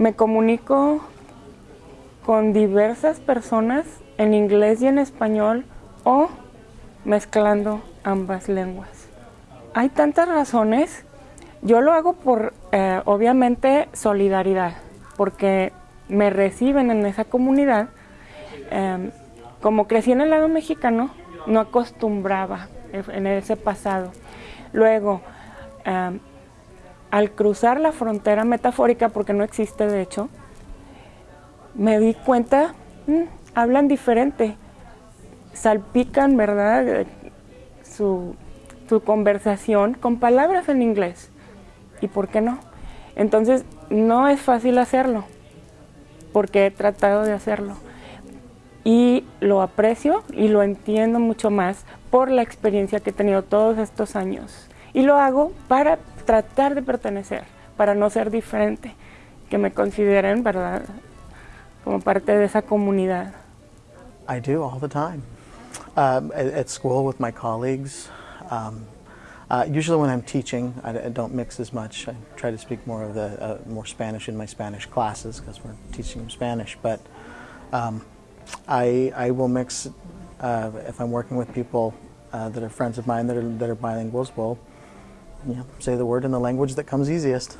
Me comunico con diversas personas en inglés y en español o mezclando ambas lenguas. Hay tantas razones. Yo lo hago por, eh, obviamente, solidaridad, porque me reciben en esa comunidad. Eh, como crecí en el lado mexicano, no acostumbraba en ese pasado. Luego, eh, al cruzar la frontera metafórica, porque no existe de hecho, me di cuenta, mmm, hablan diferente, salpican, ¿verdad?, su, su conversación con palabras en inglés. ¿Y por qué no? Entonces, no es fácil hacerlo, porque he tratado de hacerlo. Y lo aprecio y lo entiendo mucho más por la experiencia que he tenido todos estos años. Y lo hago para tratar de pertenecer, para no ser diferente, que me consideren, ¿verdad?, como parte de esa comunidad. I do all the time. Um, at, at, school with my colleagues. Um, uh, usually when I'm teaching, I, I, don't mix as much. I try to speak more of the uh, more Spanish in my Spanish classes because we're teaching them Spanish. But um, I, I will mix uh, if I'm working with people uh, that are friends of mine that are, that are bilinguals. We'll you know, say the word in the language that comes easiest.